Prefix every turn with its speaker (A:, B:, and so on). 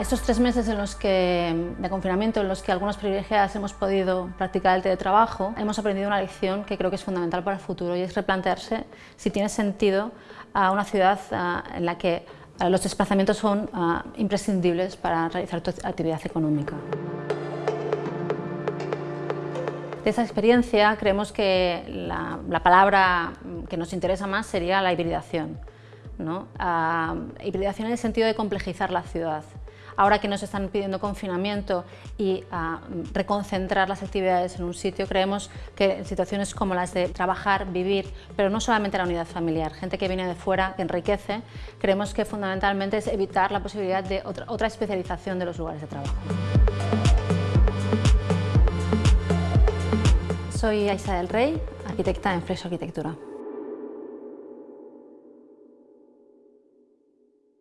A: estos tres meses en los que, de confinamiento en los que algunos privilegiadas hemos podido practicar el teletrabajo, hemos aprendido una lección que creo que es fundamental para el futuro y es replantearse si tiene sentido a una ciudad en la que los desplazamientos son imprescindibles para realizar tu actividad económica. De esa experiencia creemos que la, la palabra que nos interesa más sería la hibridación. ¿No? hibridación en el sentido de complejizar la ciudad. Ahora que nos están pidiendo confinamiento y reconcentrar las actividades en un sitio, creemos que en situaciones como las de trabajar, vivir, pero no solamente la unidad familiar, gente que viene de fuera, que enriquece, creemos que fundamentalmente es evitar la posibilidad de otra, especialización de los lugares de trabajo. Soy Aisa del Rey, arquitecta en Fresh Arquitectura.